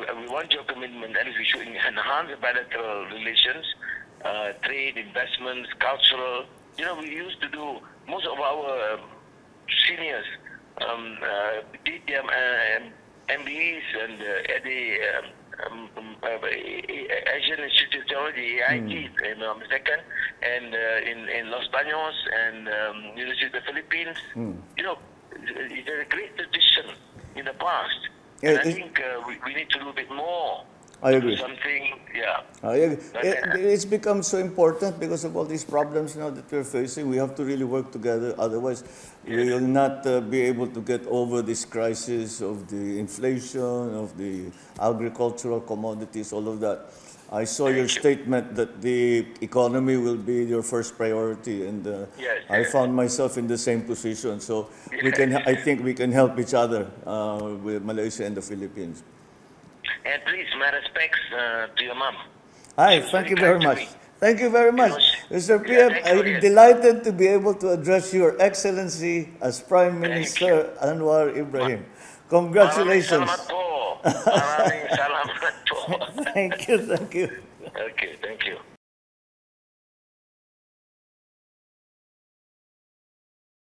uh, we want your commitment that we should enhance bilateral relations, uh, trade, investments, cultural. You know, we used to do most of our um, seniors um, uh, did their uh, MBAs and uh, at the um, um, um, uh, Asian Institute of Technology, AIT, in um, second, and uh, in, in Los Baños and um, University of the Philippines. You know, it's a great tradition in the past. And I think uh, we, we need to do a bit more. I agree. Something, yeah. I agree. It- it's become so important because of all these problems now that we're facing. We have to really work together. Otherwise, we will not uh, be able to get over this crisis of the inflation, of the agricultural commodities, all of that. I saw your you. statement that the economy will be your first priority, and uh, Yes, I yes. found myself in the same position. So we can, I think, we can help each other uh, with Malaysia and the Philippines. And please, my respects uh, to your mom. Hi, thank you very very kind to much. Thank you very much. Mr. PM, I'm delighted to be able to address your excellency as Prime Minister Anwar Ibrahim. Maraming Congratulations. salamat po. Maraming salamat po. Thank you, thank you. Okay, thank you.